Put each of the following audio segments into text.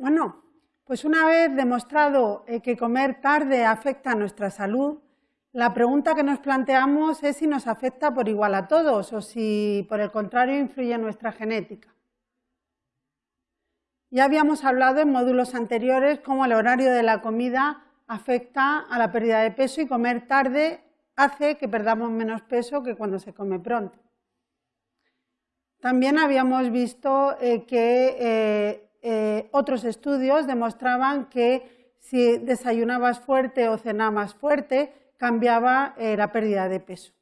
Bueno, pues una vez demostrado eh, que comer tarde afecta a nuestra salud, la pregunta que nos planteamos es si nos afecta por igual a todos o si por el contrario influye en nuestra genética. Ya habíamos hablado en módulos anteriores cómo el horario de la comida afecta a la pérdida de peso y comer tarde hace que perdamos menos peso que cuando se come pronto. También habíamos visto eh, que eh, eh, otros estudios demostraban que si desayunabas fuerte o cenabas fuerte, cambiaba la pérdida de peso.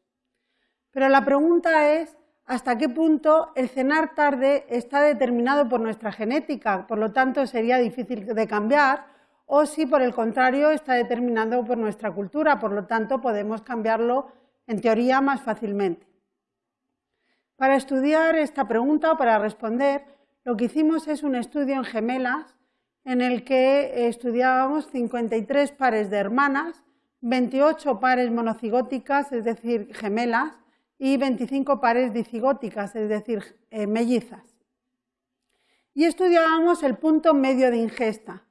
Pero la pregunta es, ¿hasta qué punto el cenar tarde está determinado por nuestra genética? Por lo tanto, sería difícil de cambiar, o si por el contrario está determinado por nuestra cultura, por lo tanto podemos cambiarlo en teoría más fácilmente. Para estudiar esta pregunta o para responder, lo que hicimos es un estudio en gemelas en el que estudiábamos 53 pares de hermanas, 28 pares monocigóticas, es decir, gemelas, y 25 pares dicigóticas, es decir, eh, mellizas. Y estudiábamos el punto medio de ingesta.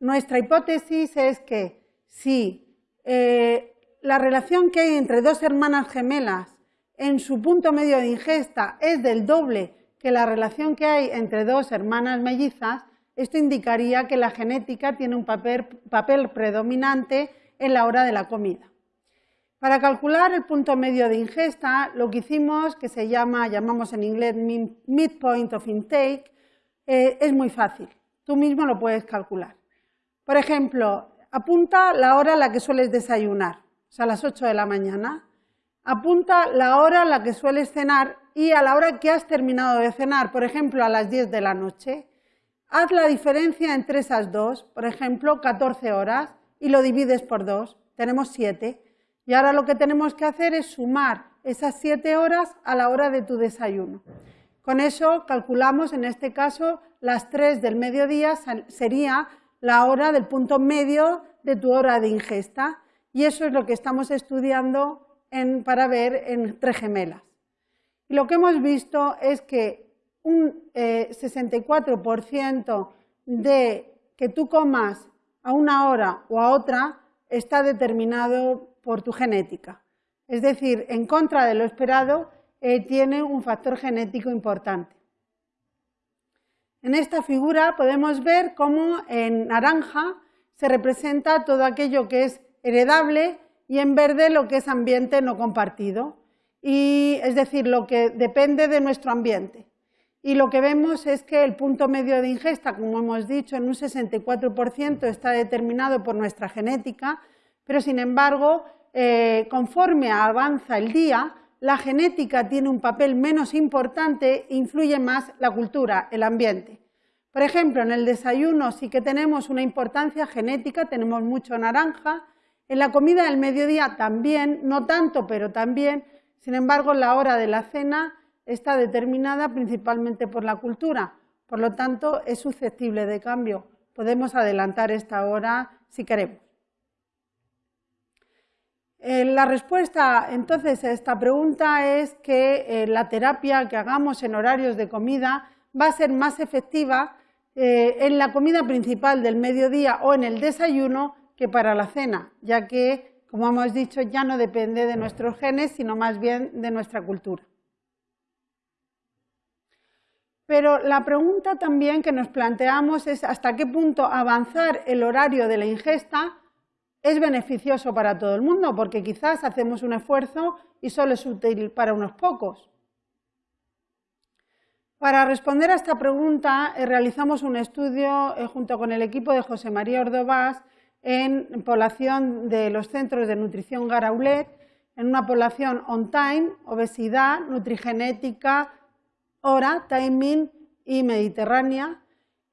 Nuestra hipótesis es que si eh, la relación que hay entre dos hermanas gemelas en su punto medio de ingesta es del doble que la relación que hay entre dos hermanas mellizas, esto indicaría que la genética tiene un papel, papel predominante en la hora de la comida. Para calcular el punto medio de ingesta, lo que hicimos, que se llama, llamamos en inglés midpoint of intake, eh, es muy fácil. Tú mismo lo puedes calcular. Por ejemplo, apunta la hora a la que sueles desayunar, o sea, a las 8 de la mañana. Apunta la hora a la que sueles cenar y a la hora que has terminado de cenar, por ejemplo, a las 10 de la noche. Haz la diferencia entre esas dos, por ejemplo, 14 horas, y lo divides por dos. Tenemos 7. Y ahora lo que tenemos que hacer es sumar esas 7 horas a la hora de tu desayuno. Con eso calculamos, en este caso, las 3 del mediodía sería la hora del punto medio de tu hora de ingesta. Y eso es lo que estamos estudiando para ver entre gemelas. Y lo que hemos visto es que un 64% eh, de que tú comas a una hora o a otra está determinado por tu genética. Es decir, en contra de lo esperado, eh, tiene un factor genético importante. En esta figura podemos ver cómo en naranja se representa todo aquello que es heredable y en verde lo que es ambiente no compartido, y, es decir, lo que depende de nuestro ambiente. Y lo que vemos es que el punto medio de ingesta, como hemos dicho, en un 64% está determinado por nuestra genética, pero sin embargo, eh, conforme avanza el día, la genética tiene un papel menos importante e influye más la cultura, el ambiente. Por ejemplo, en el desayuno sí que tenemos una importancia genética, tenemos mucho naranja, en la comida del mediodía también, no tanto, pero también, sin embargo, la hora de la cena está determinada principalmente por la cultura, por lo tanto, es susceptible de cambio. Podemos adelantar esta hora si queremos. Eh, la respuesta entonces a esta pregunta es que eh, la terapia que hagamos en horarios de comida va a ser más efectiva eh, en la comida principal del mediodía o en el desayuno que para la cena, ya que, como hemos dicho, ya no depende de nuestros genes, sino más bien de nuestra cultura. Pero la pregunta también que nos planteamos es hasta qué punto avanzar el horario de la ingesta es beneficioso para todo el mundo, porque quizás hacemos un esfuerzo y solo es útil para unos pocos. Para responder a esta pregunta eh, realizamos un estudio eh, junto con el equipo de José María Ordovás en población de los centros de nutrición Garaulet, en una población on-time, obesidad, nutrigenética, hora, timing y mediterránea,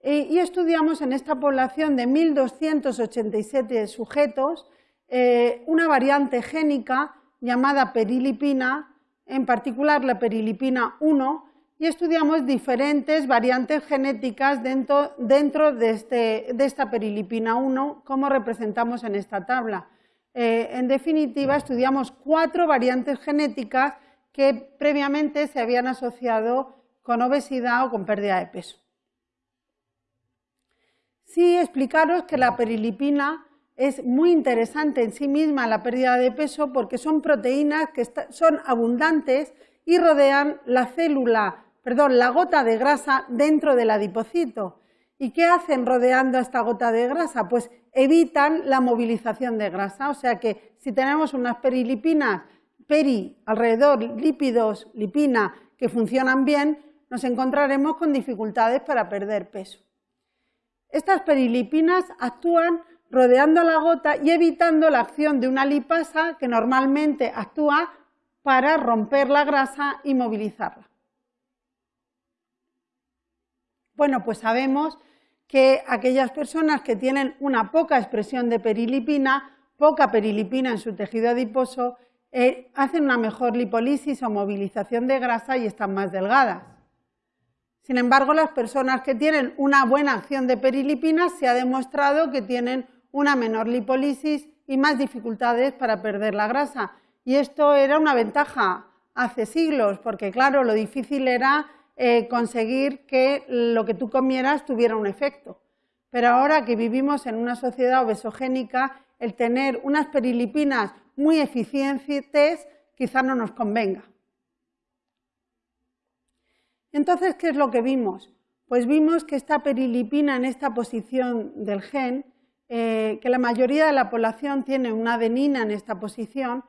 y estudiamos en esta población de 1.287 sujetos eh, una variante génica llamada perilipina, en particular la perilipina 1, y estudiamos diferentes variantes genéticas dentro, de, este, de, esta perilipina 1, como representamos en esta tabla. Eh, en definitiva, estudiamos cuatro variantes genéticas que previamente se habían asociado con obesidad o con pérdida de peso. sí explicaros que la perilipina es muy interesante en sí misma la pérdida de peso porque son proteínas que son abundantes y rodean la célula, perdón, la gota de grasa dentro del adipocito. ¿Y qué hacen rodeando esta gota de grasa? Pues evitan la movilización de grasa, o sea que si tenemos unas perilipinas, peri, alrededor, lípidos, lipina, que funcionan bien, nos encontraremos con dificultades para perder peso. Estas perilipinas actúan rodeando la gota y evitando la acción de una lipasa que normalmente actúa para romper la grasa y movilizarla. Bueno, pues sabemos que aquellas personas que tienen una poca expresión de perilipina, poca perilipina en su tejido adiposo, eh, hacen una mejor lipólisis o movilización de grasa y están más delgadas. Sin embargo, las personas que tienen una buena acción de perilipina se ha demostrado que tienen una menor lipólisis y más dificultades para perder la grasa. Y esto era una ventaja hace siglos, porque claro, lo difícil era eh, conseguir que lo que tú comieras tuviera un efecto. Pero ahora que vivimos en una sociedad obesogénica, el tener unas perilipinas muy eficientes quizá no nos convenga. Entonces, ¿qué es lo que vimos? Pues vimos que esta perilipina en esta posición del gen, eh, que la mayoría de la población tiene una adenina en esta posición,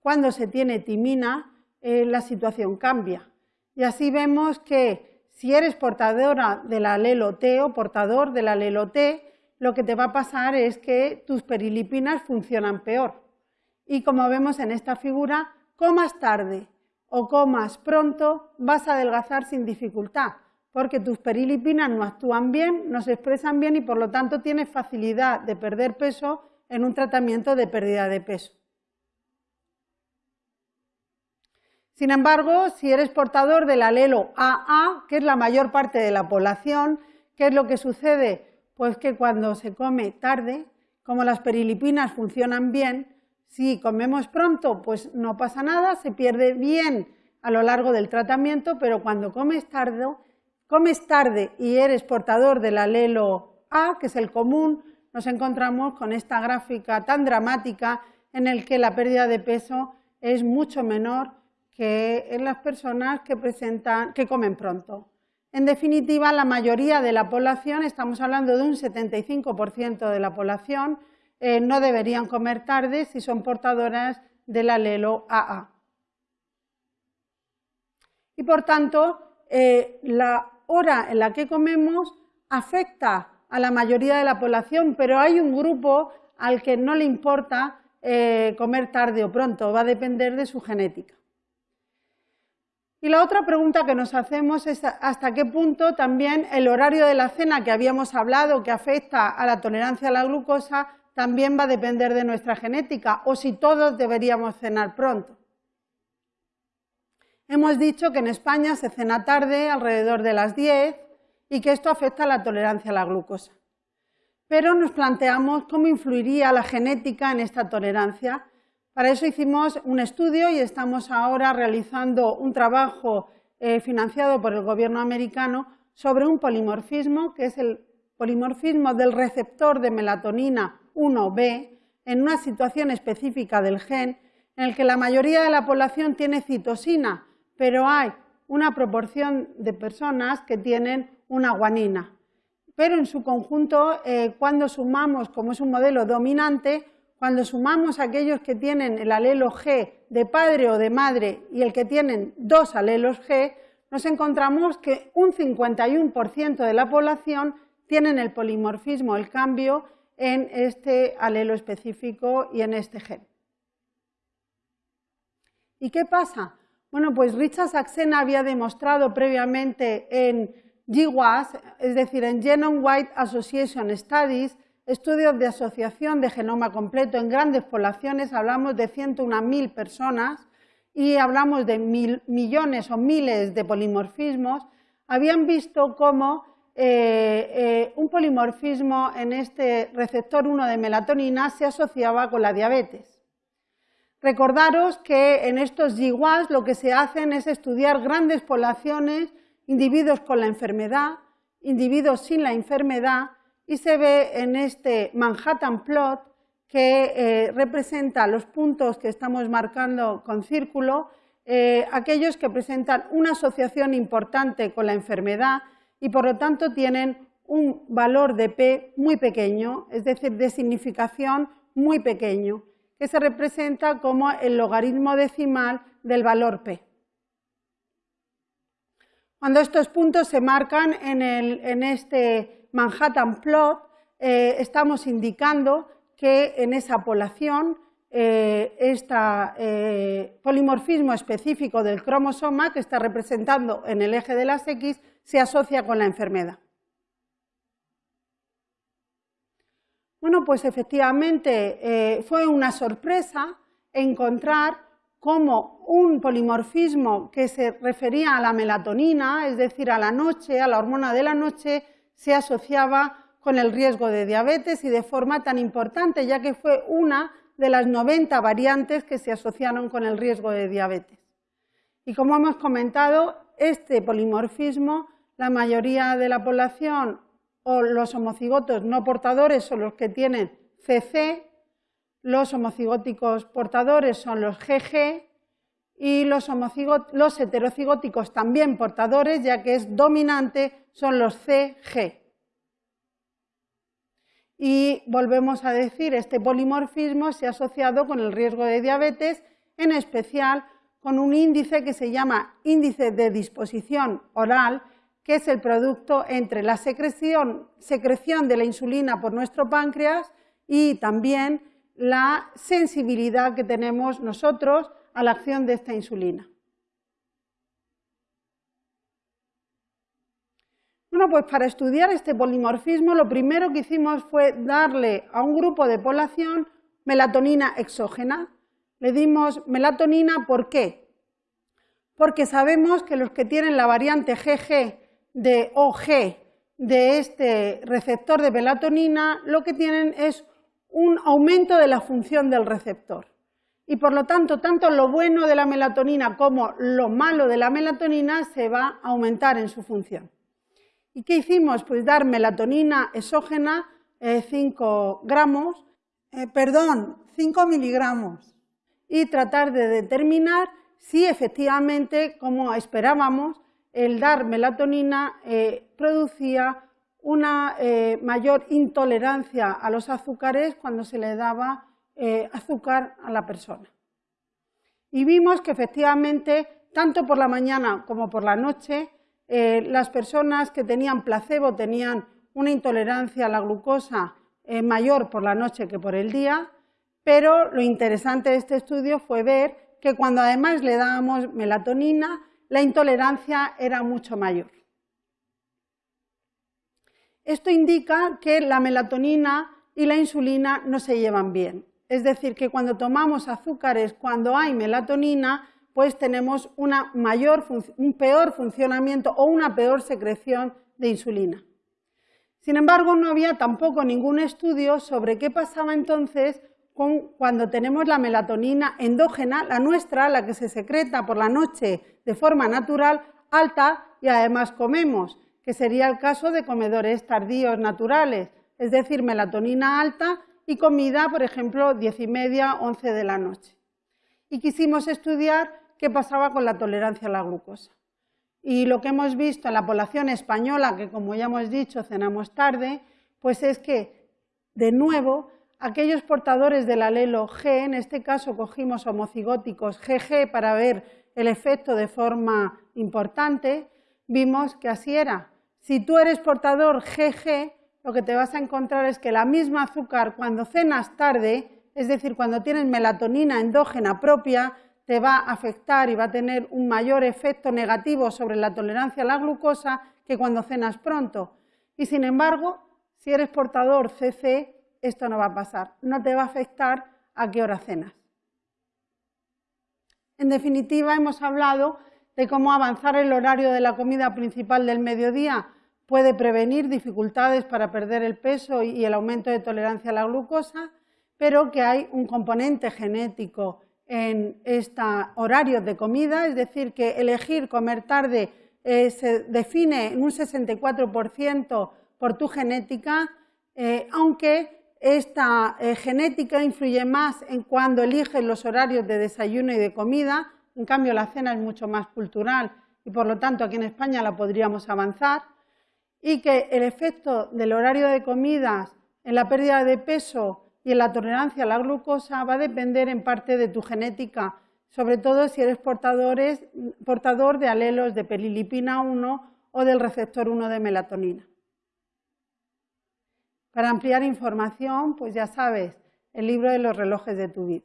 cuando se tiene timina, eh, la situación cambia. Y así vemos que si eres portadora del alelo T o portador del alelo T, lo que te va a pasar es que tus perilipinas funcionan peor. Y como vemos en esta figura, comas tarde o comas pronto, vas a adelgazar sin dificultad, porque tus perilipinas no actúan bien, no se expresan bien y por lo tanto tienes facilidad de perder peso en un tratamiento de pérdida de peso. Sin embargo, si eres portador del alelo AA, que es la mayor parte de la población, ¿qué es lo que sucede? Pues que cuando se come tarde, como las perilipinas funcionan bien, si comemos pronto, pues no pasa nada, se pierde bien a lo largo del tratamiento, pero cuando comes tarde, comes tarde y eres portador del alelo A, que es el común, nos encontramos con esta gráfica tan dramática en el que la pérdida de peso es mucho menor que en las personas que, presentan, que comen pronto. En definitiva, la mayoría de la población, estamos hablando de un 75% de la población, eh, no deberían comer tarde si son portadoras del alelo AA. Y por tanto, eh, la hora en la que comemos afecta a la mayoría de la población, pero hay un grupo al que no le importa eh, comer tarde o pronto, va a depender de su genética. Y la otra pregunta que nos hacemos es hasta qué punto también el horario de la cena que habíamos hablado, que afecta a la tolerancia a la glucosa, también va a depender de nuestra genética o si todos deberíamos cenar pronto. Hemos dicho que en España se cena tarde, alrededor de las 10, y que esto afecta a la tolerancia a la glucosa. Pero nos planteamos cómo influiría la genética en esta tolerancia. Para eso hicimos un estudio y estamos ahora realizando un trabajo eh, financiado por el gobierno americano sobre un polimorfismo, que es el polimorfismo del receptor de melatonina 1b en una situación específica del gen en el que la mayoría de la población tiene citosina, pero hay una proporción de personas que tienen una guanina. Pero en su conjunto, eh, cuando sumamos, como es un modelo dominante, cuando sumamos aquellos que tienen el alelo G de padre o de madre y el que tienen dos alelos G, nos encontramos que un 51% de la población tienen el polimorfismo, el cambio en este alelo específico y en este gen. ¿Y qué pasa? Bueno, pues Richard Saxena había demostrado previamente en GWAS, es decir, en Genome Wide Association Studies, estudios de asociación de genoma completo en grandes poblaciones, hablamos de 101.000 personas y hablamos de millones o miles de polimorfismos, habían visto cómo eh, eh, un polimorfismo en este receptor 1 de melatonina se asociaba con la diabetes. Recordaros que en estos GWAS lo que se hacen es estudiar grandes poblaciones, individuos con la enfermedad, individuos sin la enfermedad, y se ve en este Manhattan Plot que eh, representa los puntos que estamos marcando con círculo, eh, aquellos que presentan una asociación importante con la enfermedad y por lo tanto tienen un valor de P muy pequeño, es decir, de significación muy pequeño, que se representa como el logaritmo decimal del valor P. Cuando estos puntos se marcan en, este Manhattan Plot, eh, estamos indicando que en esa población este polimorfismo específico del cromosoma que está representando en el eje de las X se asocia con la enfermedad. Bueno, pues efectivamente fue una sorpresa encontrar cómo un polimorfismo que se refería a la melatonina, es decir, a la noche, a la hormona de la noche, se asociaba con el riesgo de diabetes y de forma tan importante, ya que fue una de las 90 variantes que se asociaron con el riesgo de diabetes. Y como hemos comentado, este polimorfismo, la mayoría de la población o los homocigotos no portadores son los que tienen CC, los homocigóticos portadores son los GG y los, heterocigóticos también portadores, ya que es dominante, son los CG. Y volvemos a decir, este polimorfismo se ha asociado con el riesgo de diabetes, en especial con un índice que se llama índice de disposición oral, que es el producto entre la secreción, secreción de la insulina por nuestro páncreas y también la sensibilidad que tenemos nosotros a la acción de esta insulina. Bueno, pues para estudiar este polimorfismo lo primero que hicimos fue darle a un grupo de población melatonina exógena. Le dimos melatonina, ¿por qué? Porque sabemos que los que tienen la variante GG de OG de este receptor de melatonina, lo que tienen es un aumento de la función del receptor. Y por lo tanto, tanto lo bueno de la melatonina como lo malo de la melatonina se va a aumentar en su función. ¿Y qué hicimos? Pues dar melatonina exógena, 5 eh, gramos, eh, perdón, 5 miligramos, y tratar de determinar si efectivamente, como esperábamos, el dar melatonina eh, producía una mayor intolerancia a los azúcares cuando se le daba azúcar a la persona. Y vimos que efectivamente, tanto por la mañana como por la noche, eh, las personas que tenían placebo tenían una intolerancia a la glucosa eh, mayor por la noche que por el día, pero lo interesante de este estudio fue ver que cuando además le dábamos melatonina, la intolerancia era mucho mayor. Esto indica que la melatonina y la insulina no se llevan bien. Es decir, que cuando tomamos azúcares cuando hay melatonina, pues tenemos un peor funcionamiento o una peor secreción de insulina. Sin embargo, no había tampoco ningún estudio sobre qué pasaba entonces cuando tenemos la melatonina endógena, la nuestra, la que se secreta por la noche de forma natural, alta y además comemos, que sería el caso de comedores tardíos naturales, es decir, melatonina alta y comida, por ejemplo, diez y media, once de la noche. Y quisimos estudiar qué pasaba con la tolerancia a la glucosa. Y lo que hemos visto en la población española, que como ya hemos dicho, cenamos tarde, pues es que, de nuevo, aquellos portadores del alelo G, en este caso cogimos homocigóticos GG para ver el efecto de forma importante, vimos que así era. Si tú eres portador GG, lo que te vas a encontrar es que la misma azúcar cuando cenas tarde, es decir, cuando tienes melatonina endógena propia, te va a afectar y va a tener un mayor efecto negativo sobre la tolerancia a la glucosa que cuando cenas pronto. Y sin embargo, si eres portador CC, esto no va a pasar, no te va a afectar a qué hora cenas. En definitiva, hemos hablado de cómo avanzar el horario de la comida principal del mediodía puede prevenir dificultades para perder el peso y el aumento de tolerancia a la glucosa, pero que hay un componente genético en este horario de comida, es decir, que elegir comer tarde eh, se define en un 64% por tu genética eh, aunque esta eh, genética influye más en cuando eliges los horarios de desayuno y de comida, en cambio la cena es mucho más cultural y por lo tanto aquí en España la podríamos avanzar, y que el efecto del horario de comidas en la pérdida de peso y en la tolerancia a la glucosa va a depender en parte de tu genética, sobre todo si eres portador de alelos de pelilipina 1 o del receptor 1 de melatonina. Para ampliar información, pues ya sabes, el libro de los relojes de tu vida.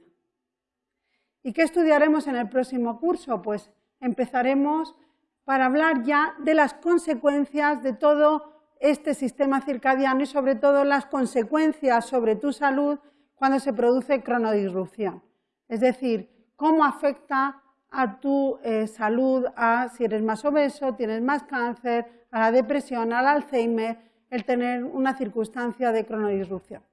¿Y qué estudiaremos en el próximo curso? Pues empezaremos para hablar ya de las consecuencias de todo este sistema circadiano y sobre todo las consecuencias sobre tu salud cuando se produce cronodisrupción. Es decir, cómo afecta a tu eh, salud, a si eres más obeso, tienes más cáncer, a la depresión, al Alzheimer, el tener una circunstancia de cronodisrupción.